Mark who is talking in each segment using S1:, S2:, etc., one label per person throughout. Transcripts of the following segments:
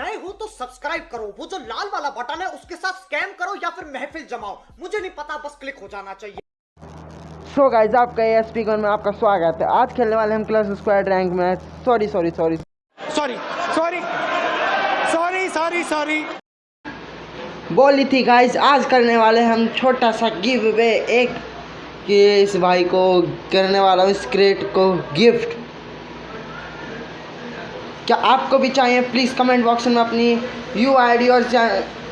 S1: नए हो तो सब्सक्राइब करो। वो जो लाल वाला बटन है उसके साथ स्कैम करो या फिर महफिल जमाओ। मुझे नहीं पता बस क्लिक हो जाना चाहिए।
S2: सो गाइज़ आपका एस पी में आपका स्वागत है। आज खेलने वाले हम क्लास स्क्वाड रैंक में sorry sorry sorry
S3: sorry sorry sorry sorry sorry
S2: बोली थी गाइज़ आज करने वाले हम छोटा सा गिव अवे एक कि इस भाई को करने वाला हूँ इस क्रेट को गिफ्ट क्या आपको भी चाहिए प्लीज़ कमेंट बॉक्स में अपनी यू आईडी और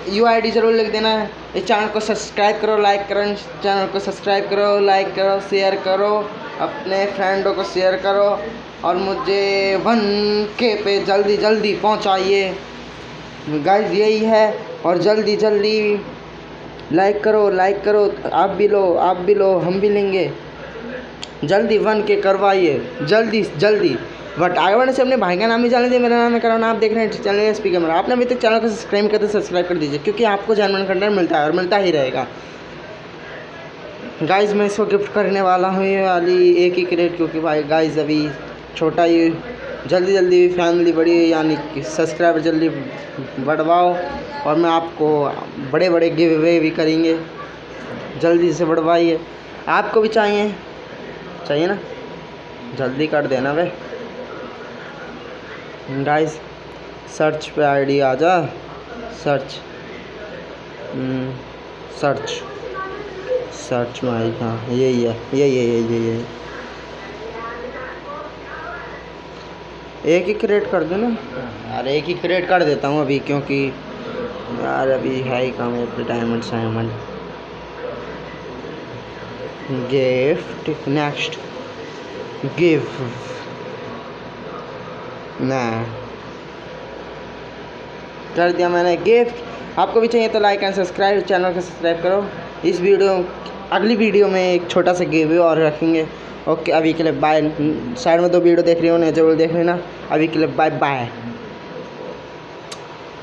S2: यू आईडी ज़रूर लिख देना। है इस चैनल को सब्सक्राइब करो लाइक करो चैनल को सब्सक्राइब करो लाइक करो शेयर करो, अपने फ्रेंडों को शेयर करो, और मुझे वन के पे जल्दी जल्दी पहुंचाइए। गाइस यही है, और जल्दी जल्दी लाइक करो लाइक करो, आप भी लो, आप भी लो, हम भी लेंगे। जल्दी वन के करवाइए, जल्दी जल्दी। बट आगे बढ़ने से अपने भाई का नाम भी जान लीजिए मेरा नाम है करण, आप देख रहे हैं चैनल एस पी कैमरा आपने अभी तक चैनल को सब्सक्राइब करते सब्सक्राइब कर दीजिए, क्योंकि आपको जनरल कंटेंट मिलता है और मिलता ही रहेगा। गाइज़ मैं इसको गिफ्ट करने वाला हूँ, ये वाली एक ही क्रेट क्योंकि भाई गाइज़ अभी छोटा ही, जल्दी जल्दी फैमिली बड़ी यानी कि सब्सक्राइबर जल्दी बढ़वाओ, और मैं आपको बड़े बड़े गिव अवे भी करेंगे। जल्दी से बढ़वाइए। आपको भी चाहिए? चाहिए ना? जल्दी कर देना भाई गाइस सर्च पे आईडी आ जा. सर्च सर्च सर्च में आई हाँ यही है यही है यही है यही. एक ही क्रिएट कर दो ना. यार एक ही क्रिएट कर देता हूँ अभी क्योंकि यार अभी है ही काम डायमंड साइमंड गिफ्ट नेक्स्ट गिफ्ट ना। कर दिया मैंने गिफ्ट आपको भी चाहिए तो लाइक एंड सब्सक्राइब चैनल को सब्सक्राइब करो। इस वीडियो अगली वीडियो में एक छोटा सा गिव और रखेंगे। ओके अभी के लिए बाय साइड में दो वीडियो देख रही हो ना ज़रूर देख लेना। अभी के लिए बाय बाय